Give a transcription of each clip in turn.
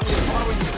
I'm following you.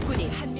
적군이 한 명.